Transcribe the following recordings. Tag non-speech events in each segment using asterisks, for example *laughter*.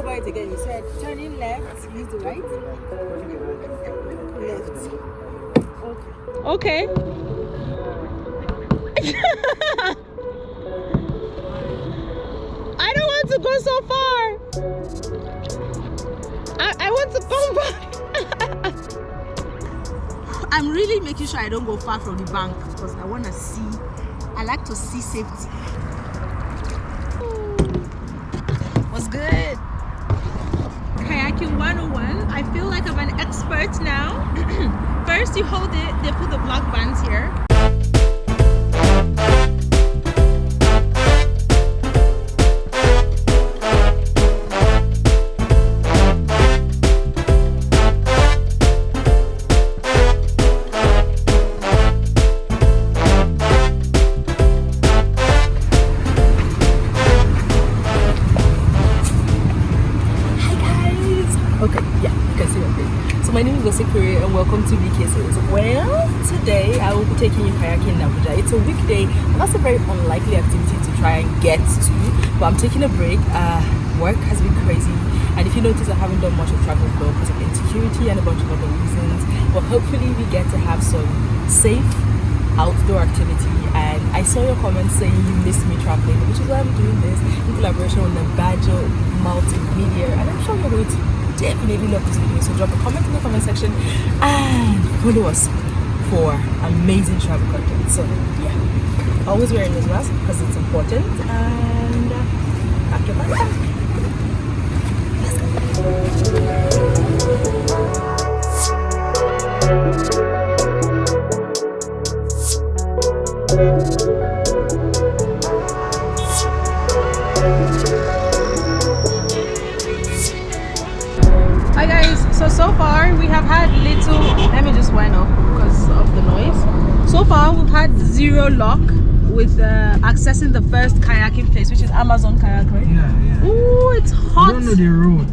go by it again. You said turning left, use the right. Left. Okay. *laughs* I don't want to go so far. I, I want to come back. *laughs* I'm really making sure I don't go far from the bank because I want to see. I like to see safety. 101. I feel like I'm an expert now. *clears throat* First you hold it, they put the black bands here. Okay, yeah, you can see my face. So my name is Osikuri and welcome to BKSs. Well, today I will be taking you kayaking in Abuja. It's a weekday and that's a very unlikely activity to try and get to. But I'm taking a break. Uh, work has been crazy. And if you notice, I haven't done much of travel flow because of insecurity and a bunch of other reasons. But hopefully we get to have some safe outdoor activity and I saw your comments saying you miss me traveling which is why I'm doing this in collaboration with the Badger Multimedia. And I'm sure you're going to definitely love this video so drop a comment in the comment section and follow us for amazing travel content. So yeah always wearing this mask because it's important and uh, pack your bags Hi guys, so so far we have had little let me just wind up because of the noise. So far we've had zero luck with uh, accessing the first kayaking place which is Amazon kayak right? Yeah, yeah. Ooh it's You hot. don't know the road.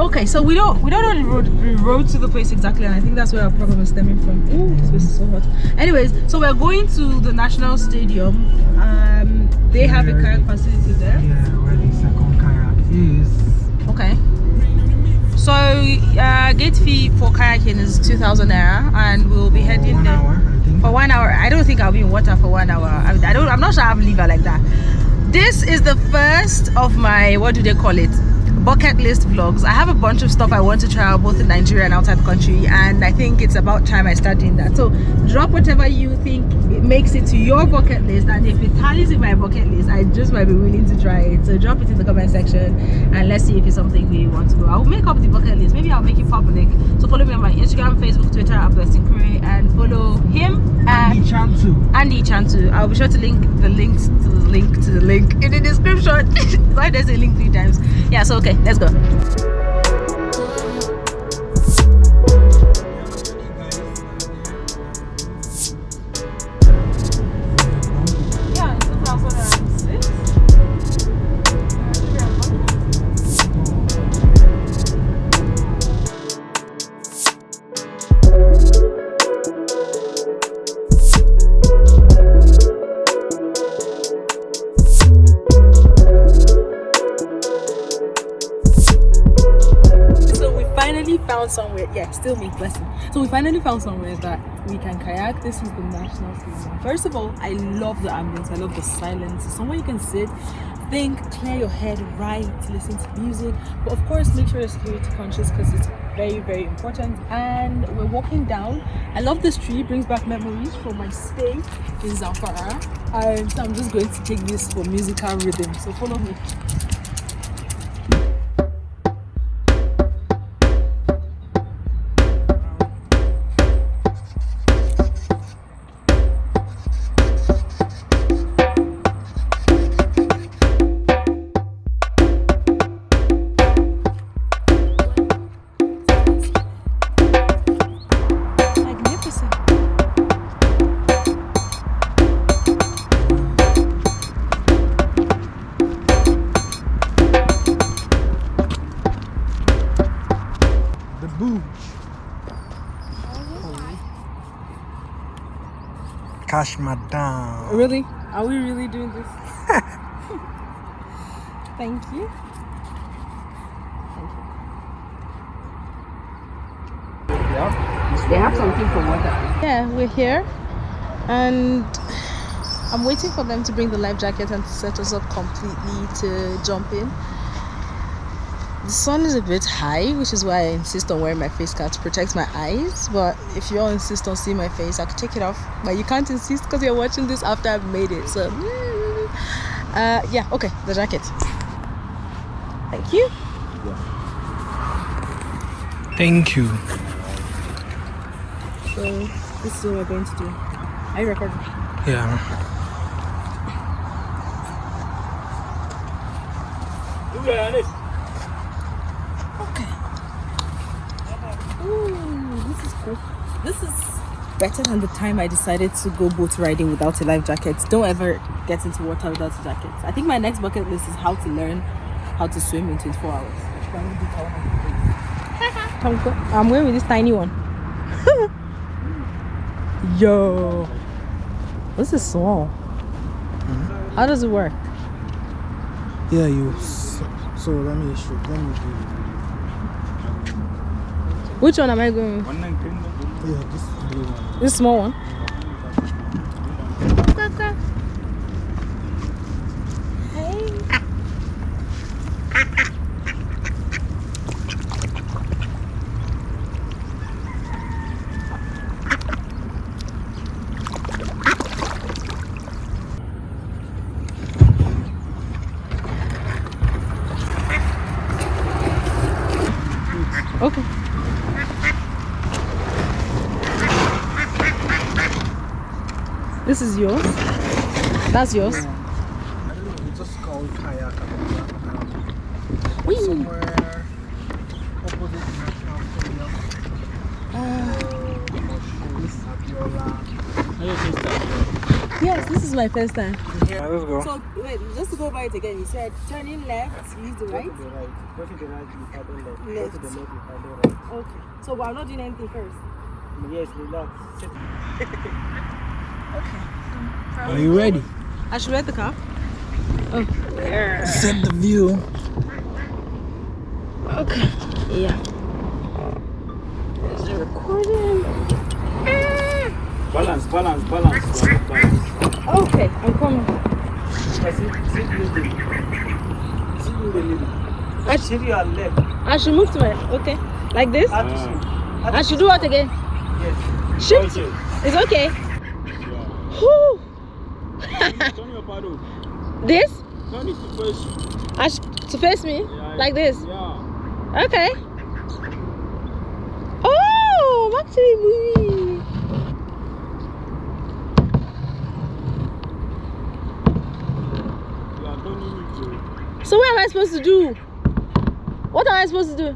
Okay, so we don't we don't know the road the road to the place exactly, and I think that's where our problem is stemming from. Ooh, this place is so hot. Anyways, so we're going to the national stadium. Um, they have a kayak facility there. Yeah, where the second kayak is. Okay. So uh, gate fee for kayaking is two thousand naira, and we'll be heading One there hour, for one hour. I don't think I'll be in water for one hour. I, I don't. I'm not sure I have liver like that. This is the first of my what do they call it? Bucket list vlogs. I have a bunch of stuff I want to try out both in Nigeria and outside the country, and I think it's about time I start doing that. So drop whatever you think it makes it to your bucket list, and if it tallies with my bucket list, I just might be willing to try it. So drop it in the comment section, and let's see if it's something we want to do. I'll make up the bucket list. Maybe I'll make it public. So follow me on my Instagram, Facebook, Twitter, at Blessing Kure, and follow him at Andy Chantu. Andy Chantu. I'll be sure to link the links to the link to the link in the description. *laughs* Why does it link three times? Yeah, so okay, let's go. Yeah, still me, blessing. So we finally found somewhere that we can kayak. This is the national stadium. First of all, I love the ambience. I love the silence. Somewhere you can sit, think, clear your head, write, listen to music. But of course, make sure you're security conscious because it's very, very important. And we're walking down. I love this tree. Brings back memories from my stay in Zamfara. And so I'm just going to take this for musical rhythm. So follow me. gosh, madame. Really? Are we really doing this? *laughs* Thank you. Yeah. They have something for water. Yeah, we're here, and I'm waiting for them to bring the life jacket and to set us up completely to jump in. The sun is a bit high, which is why I insist on wearing my face cap to protect my eyes. But if you all insist on seeing my face, I could take it off. But you can't insist because you're watching this after I've made it. So, uh, yeah, okay, the jacket. Thank you. Thank you. So this is what we're going to do. Are you recording? Yeah. Okay. Ooh, this is cool. This is better than the time I decided to go boat riding without a life jacket. Don't ever get into water without a jacket. I think my next bucket list is how to learn how to swim in 24 hours. I'm, *laughs* go- I'm going with this tiny one. *laughs* Yo, this is small. Hmm? How does it work? Yeah, you. So, so let me show. Let me do. Which one am I going with? Yeah, this one. This small one. Okay. This is yours. That's yours. I don't know. It's just called kayak. Somewhere opposite National Stadium. Uh. Yes, this is my first time. Yeah, let's go. So wait, just to go by it again. You said turning left, use the right. the right. Go to the right, you paddle left. Go to the left, you paddle right. Okay. So I'm not doing anything first. Yes, we relax. *laughs* Sit. Are you ready? I should rent the car. Oh. Set the view. Okay. Yeah. Is it recording? Balance, balance, balance. Balance, balance. Okay, I'm coming. I sit, sit in the middle. Sit in the middle. I, Sit your left. I should move to my okay, like this. Add to I should do what again? Yes. Shift. Okay. It's okay. Whew. Turn your paddle. This? It to face to face me Yeah, like this. Yeah. Okay. Oh, it to. So what am I supposed to do? What am I supposed to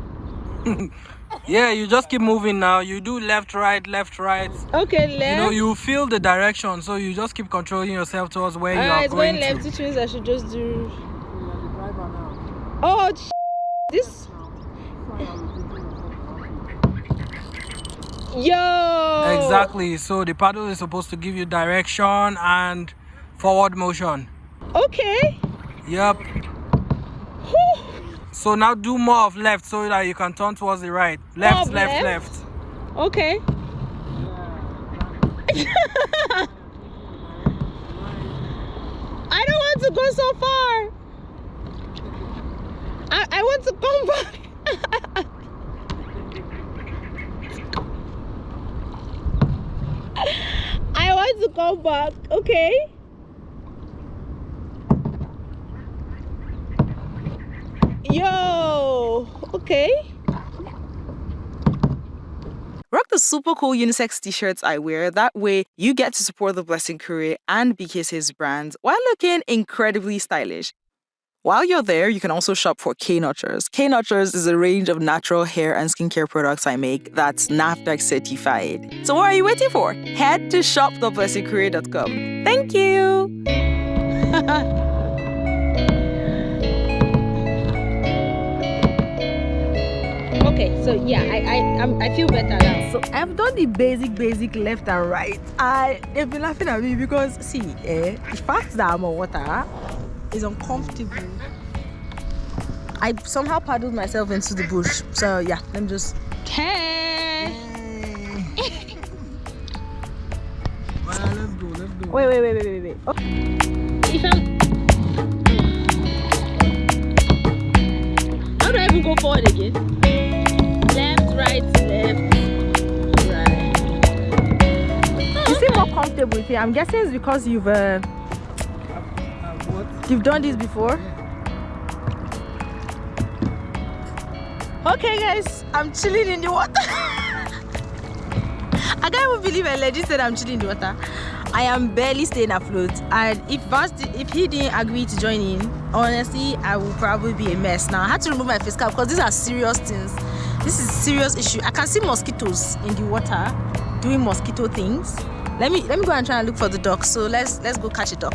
do? *laughs* Yeah, you just keep moving now. You do left, right, left, right. Okay, left. You know, you feel the direction, so you just keep controlling yourself towards where you Ah, are it's going, going left, to. which means I should just do. You are the driver now. Oh, sh- this. Yo. Exactly. So the paddle is supposed to give you direction and forward motion. Okay. Yep. So now do more of left so that you can turn towards the right. Left, left, left? left. Okay. *laughs* I don't want to go so far. I, I want to come *laughs* back. I want to come back, okay? Yo, okay. Rock the super cool unisex t-shirts I wear. That way you get to support the Blessing Career and BKS's brands while looking incredibly stylish. While you're there, you can also shop for K Nurtures. K Nurtures is a range of natural hair and skincare products I make that's NAFDAC certified. So what are you waiting for? Head to shoptheblessingcareer.com. Thank you! *laughs* okay so yeah i i I'm, i feel better now. So i've done the basic basic left and right. I they've been laughing at me because see eh, the fact that i'm on water is uncomfortable. I somehow paddled myself into the bush. So yeah let me just hey, *laughs* well, let's go let's go. Wait wait wait wait wait, wait. Okay. Comfortable with it. I'm guessing it's because you've uh, you've done this before. Okay, guys, I'm chilling in the water. *laughs* I can't even believe I legit said I'm chilling in the water. I am barely staying afloat, and if if he didn't agree to join in, honestly, I will probably be a mess. Now I had to remove my face cap because these are serious things. This is serious issue. I can see mosquitoes in the water doing mosquito things. Let me let me go and try and look for the duck. So let's let's go catch a duck.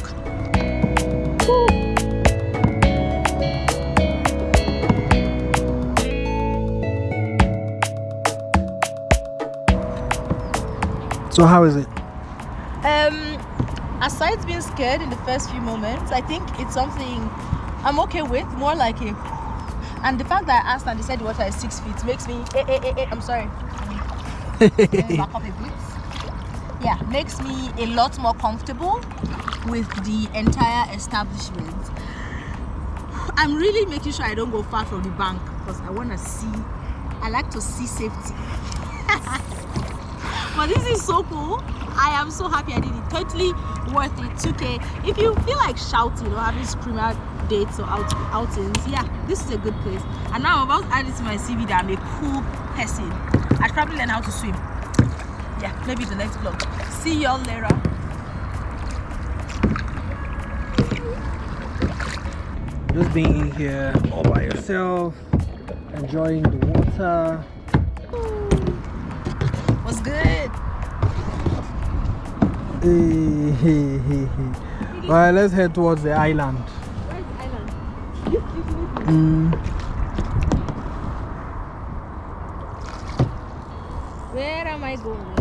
So how is it? Um, aside being scared in the first few moments, I think it's something I'm okay with. More like a, and the fact that I asked and they said the water is six feet makes me. Eh, eh, eh, eh, I'm sorry. *laughs* Back up a bit. Yeah, makes me a lot more comfortable with the entire establishment. I'm really making sure I don't go far from the bank because I want to see. I like to see safety. *laughs* but this is so cool i am so happy i did it totally worth it 2k if you feel like shouting or having screamer dates or out outings yeah this is a good place and now i'm about to add it to my cv that i'm a cool person i'd probably learn how to swim yeah maybe the next vlog see y'all later Just being here all by yourself, enjoying the water. what's good Hey, hey, hey, hey. Alright, let's head towards the island. where's the island Mm. where am i going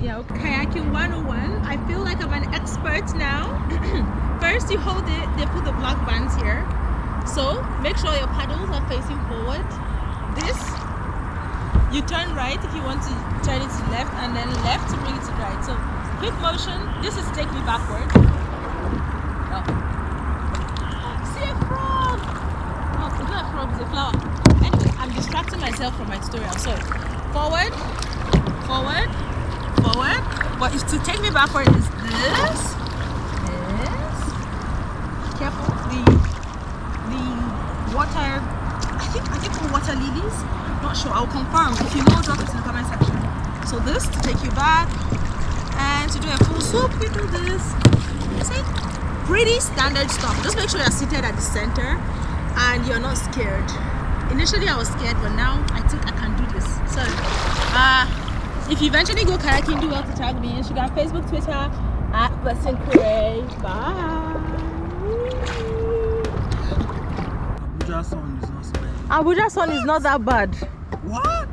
Yeah, kayaking 101. I feel like expert now. *clears throat* First, you hold it, they put the black bands here. So, make sure your paddles are facing forward. This, you turn right if you want to turn it to left, and then left to bring it to right. So, quick motion. This is take me backward. Oh. See a frog! Oh, it's not a frog, it's a flower. Anyway, I'm distracting myself from my tutorial. So, forward, forward, forward. But to take me backward is this, this. Careful, the the water. I think I think for water lilies. Not sure. I'll confirm. If you know, drop it in the comment section. So this to take you back, and to do a full swoop, you do this. See, pretty standard stuff. Just make sure you're seated at the center, and you're not scared. Initially, I was scared, but now I think I can do this. So, uh, if you eventually go kayaking, do well to tag me Instagram, Facebook, Twitter at Blessing Kure. Bye. Abuja sun is not. Abuja sun is not that bad. What?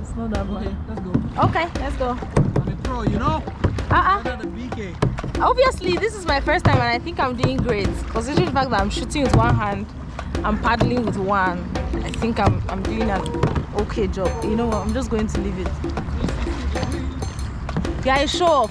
It's not that Okay, bad. let's go. Okay, let's go. On the pro, you know? Uh-uh. The BK. Obviously, this is my first time and I think I'm doing great. Considering the fact that I'm shooting with one hand, I'm paddling with one. I think I'm, I'm doing an okay job. You know what? I'm just going to leave it. Off.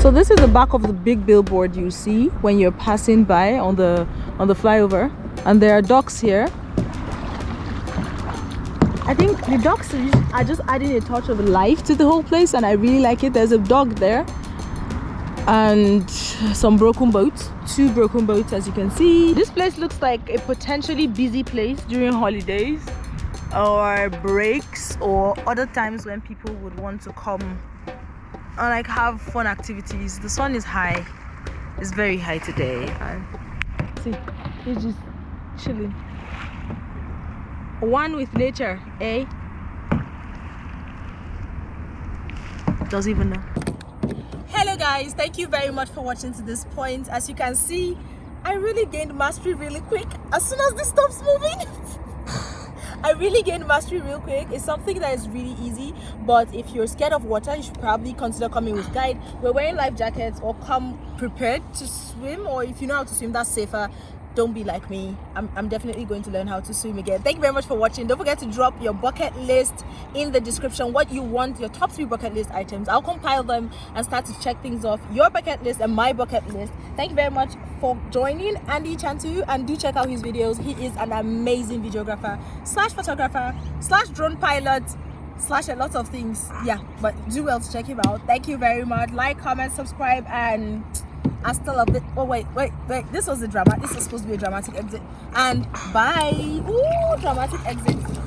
So this is the back of the big billboard you see when you're passing by on the on the flyover and there are docks here. I think the docks are just adding a touch of life to the whole place and I really like it. There's a dog there and some broken boats, two broken boats as you can see. This place looks like a potentially busy place during holidays or breaks or other times when people would want to come and like have fun activities. The sun is high. It's very high today. And see, it's just chilling. One with nature, eh? Doesn't even know. Guys, thank you very much for watching to this point. As you can see, I really gained mastery really quick as soon as this stops moving. *laughs* I really gained mastery real quick. It's something that is really easy, but if you're scared of water, you should probably consider coming with guide. We're wearing life jackets or come prepared to swim, or if you know how to swim, that's safer don't be like me. I'm, I'm definitely going to learn how to swim again. Thank you very much for watching. Don't forget to drop your bucket list in the description what you want your top three bucket list items. I'll compile them and start to check things off. Your bucket list and my bucket list. Thank you very much for joining andy chantu. And do check out his videos. He is an amazing videographer slash photographer slash drone pilot slash a lot of things. Yeah but do well to check him out. Thank you very much. Like comment subscribe and I still love it. Oh wait, wait, wait. This was a drama. This was supposed to be a dramatic exit. And bye. Ooh, dramatic exit.